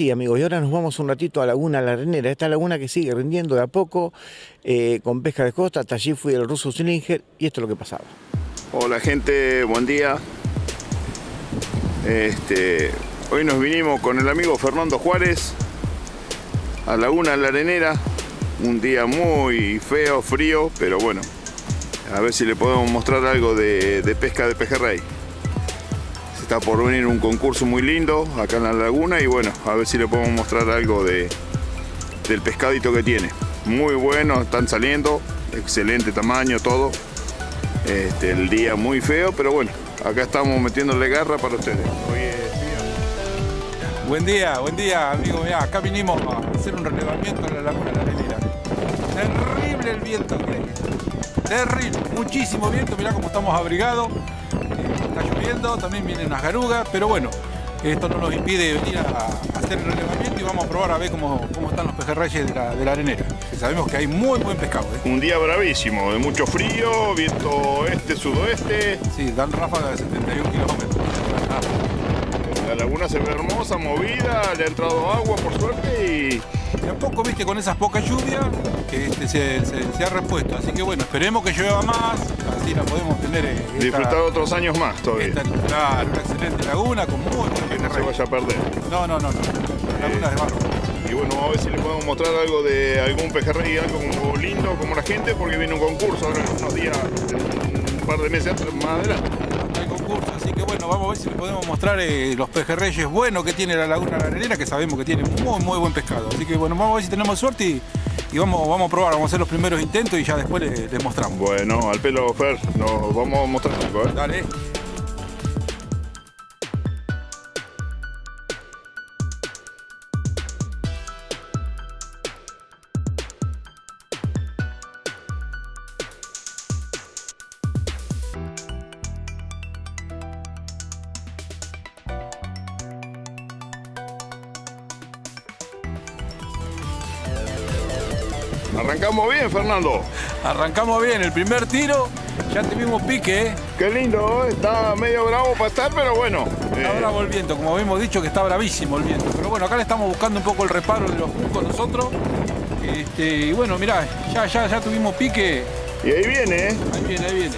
Sí, amigos, y ahora nos vamos un ratito a Laguna La Arenera. Esta laguna que sigue rindiendo de a poco eh, con pesca de costa. Hasta allí fui el ruso Slinger y esto es lo que pasaba. Hola gente, buen día. Este, hoy nos vinimos con el amigo Fernando Juárez a Laguna La Arenera. Un día muy feo, frío, pero bueno, a ver si le podemos mostrar algo de, de pesca de pejerrey. Está por venir un concurso muy lindo acá en la laguna y bueno, a ver si le podemos mostrar algo de, del pescadito que tiene. Muy bueno, están saliendo, excelente tamaño, todo. Este, el día muy feo, pero bueno, acá estamos metiéndole garra para ustedes. Buen día, buen día, amigo. Mirá, acá vinimos a hacer un relevamiento en la laguna de la Arenera. Terrible el viento. Terrible, muchísimo viento. Mirá cómo estamos abrigados está lloviendo, también vienen unas garugas, pero bueno, esto no nos impide venir a, hacer el relevamiento y vamos a probar a ver cómo, cómo están los pejerreyes de la, de la arenera. sabemos que hay muy buen pescado. ¿eh? Un día bravísimo, de mucho frío, viento este, sudoeste. Sí, dan ráfagas de 71 kilómetros. La laguna se ve hermosa, movida, le ha entrado agua por suerte y de a poco, viste, con esas pocas lluvias, que este se, ha repuesto. Así que bueno, esperemos que llueva más, la podemos tener. Eh, Disfrutar otros años más todavía. Esta, una excelente laguna con muy Que no se vaya a perder. No, no, no, no. Laguna de barro. Y bueno, vamos a ver si le podemos mostrar algo de algún pejerrey, algo como lindo, como la gente, porque viene un concurso ahora en unos días, un par de meses más adelante. Hay concurso, así que bueno, vamos a ver si le podemos mostrar eh, los pejerreyes buenos que tiene la Laguna La Arenera, que sabemos que tiene muy, muy buen pescado. Así que bueno, vamos a ver si tenemos suerte y, vamos, vamos a probar, vamos a hacer los primeros intentos y ya después les, mostramos. Bueno, al pelo Fer, nos vamos a mostrar algo, ¿eh? Dale. Arrancamos bien, Fernando. Arrancamos bien, el primer tiro ya tuvimos pique. ¿eh? Qué lindo, ¿eh? está medio bravo para estar, pero bueno. Está eh. bravo el viento, como habíamos dicho que está bravísimo el viento. Pero bueno, acá le estamos buscando un poco el reparo de los juncos nosotros. Este, y bueno, mirá, ya, ya, ya tuvimos pique. Y ahí viene, ¿eh? Ahí viene, ahí viene.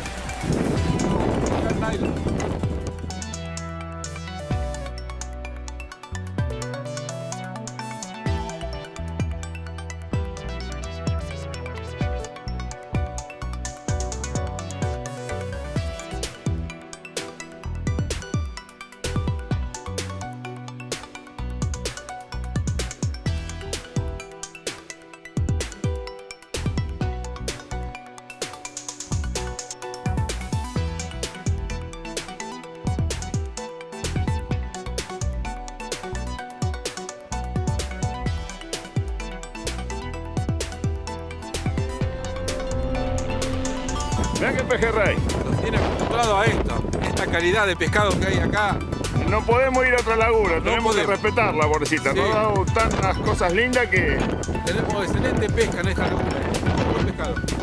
Mira qué pejerrey. Nos tiene acostumbrado a esto, esta calidad de pescado que hay acá. No podemos ir a otra laguna, tenemos que respetarla, pobrecita. Nos ha dado tantas cosas lindas que... Tenemos excelente pesca en esta laguna, buen pescado.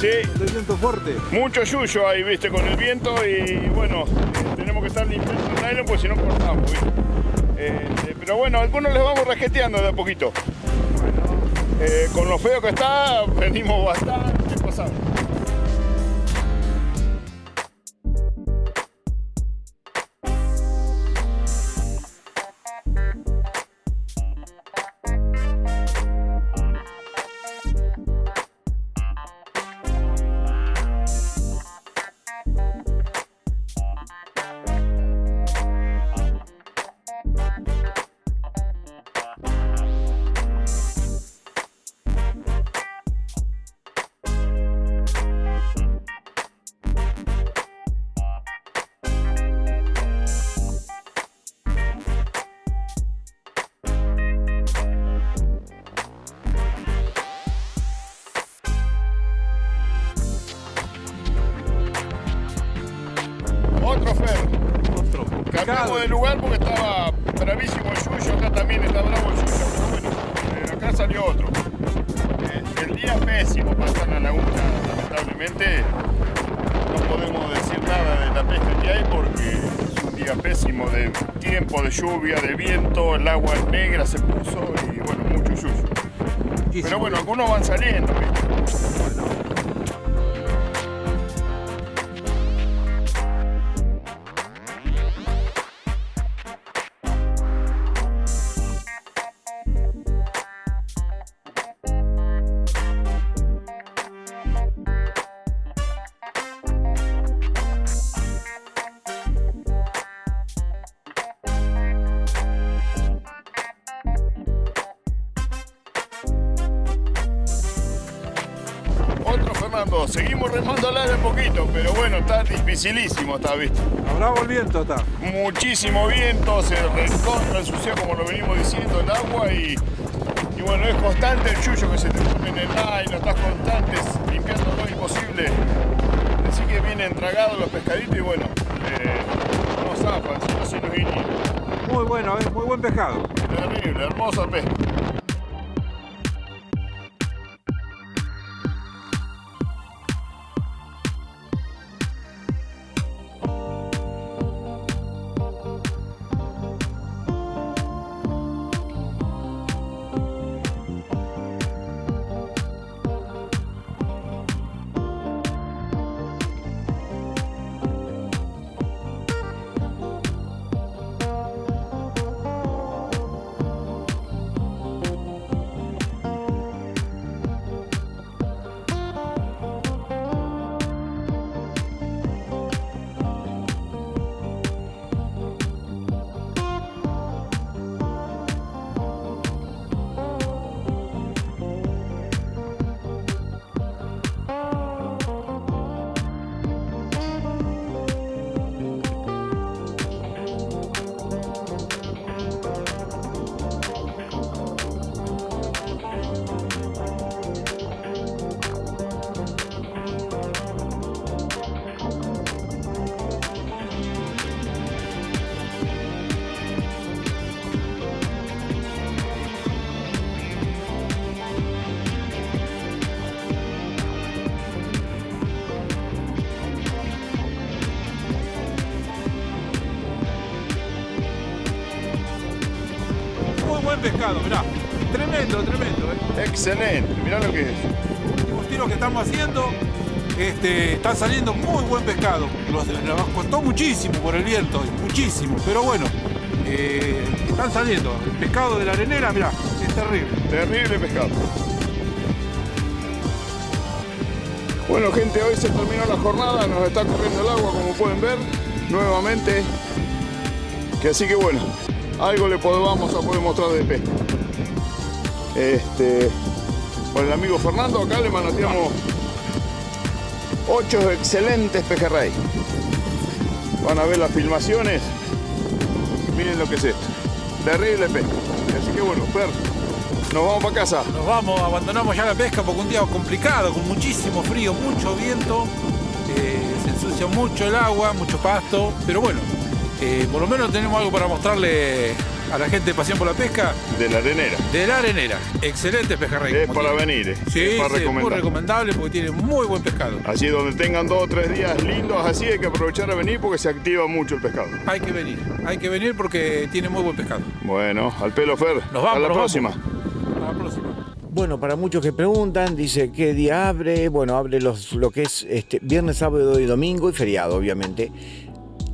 Sí. Te siento fuerte. Mucho yuyo ahí, viste, con el viento y bueno, tenemos que estar limpiando el nylon porque si no cortamos, eh, pero bueno, algunos les vamos rasqueteando de a poquito. Eh, con lo feo que está, venimos bastante pasados. Cambiamos de lugar porque estaba bravísimo el suyo, acá también está bravo el suyo, pero bueno, eh, acá salió otro. Eh, el día pésimo para en la laguna, lamentablemente no podemos decir nada de la pesca que hay porque es un día pésimo de tiempo, de lluvia, de viento, el agua negra se puso y bueno, mucho suyo. Pero bueno, algunos van saliendo. Remando al área un poquito, pero bueno, está dificilísimo, está visto. Habrá el viento, está. Muchísimo viento, se recontra ensucia como lo venimos diciendo el agua y, y bueno, es constante el chuyo que se te pone en el no estás constante, limpiando todo imposible. Así que vienen tragados los pescaditos y bueno, eh, no zafan, si no se nos iría. Muy bueno, es muy buen pescado. Terrible, hermosa pesca. Pescado, mirá. Tremendo, tremendo. ¿eh? Excelente, mirá lo que es. Los tiros que estamos haciendo este, están saliendo muy buen pescado. Los, nos costó muchísimo por el viento, muchísimo, pero bueno, eh, están saliendo. El pescado de la arenera, mirá, es terrible. Terrible pescado. Bueno gente, hoy se terminó la jornada, nos está corriendo el agua como pueden ver, nuevamente. Que así que bueno, algo le podemos a poder mostrar de pesca. Este, con el amigo Fernando acá le manoteamos ocho excelentes pejerrey. Van a ver las filmaciones. Miren lo que es esto. Terrible pesca. Así que bueno, Fer, nos vamos para casa. Nos vamos, abandonamos ya la pesca porque un día complicado, con muchísimo frío, mucho viento. Eh, se ensucia mucho el agua, mucho pasto, pero bueno, eh, por lo menos tenemos algo para mostrarle a la gente de Pasión por la Pesca. De la arenera. De la arenera. Excelente pejerrey. Es para venir. Eh. Sí, es, para muy recomendable porque tiene muy buen pescado. Así donde tengan dos o tres días lindos, así hay que aprovechar a venir porque se activa mucho el pescado. Hay que venir, hay que venir porque tiene muy buen pescado. Bueno, al pelo Fer. Nos vamos. A la próxima. A la próxima. Bueno, para muchos que preguntan, dice qué día abre. Bueno, abre los, lo que es este, viernes, sábado y domingo y feriado, obviamente.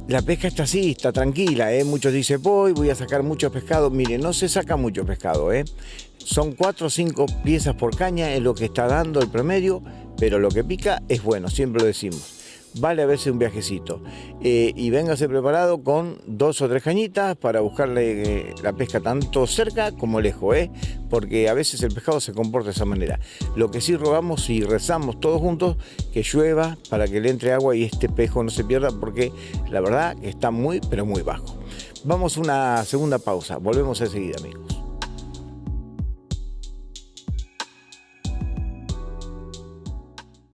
La pesca está así, está tranquila, ¿eh? Muchos dicen, voy, voy a sacar mucho pescado. Mire, no se saca mucho pescado, ¿eh? Son cuatro o cinco piezas por caña, es lo que está dando el promedio, pero lo que pica es bueno, siempre lo decimos vale a veces un viajecito. Eh, y véngase preparado con dos o tres cañitas para buscarle eh, la pesca tanto cerca como lejos, ¿eh? porque a veces el pescado se comporta de esa manera. Lo que sí rogamos y rezamos todos juntos, que llueva para que le entre agua y este pejo no se pierda, porque la verdad está muy, pero muy bajo. Vamos a una segunda pausa, volvemos enseguida amigos.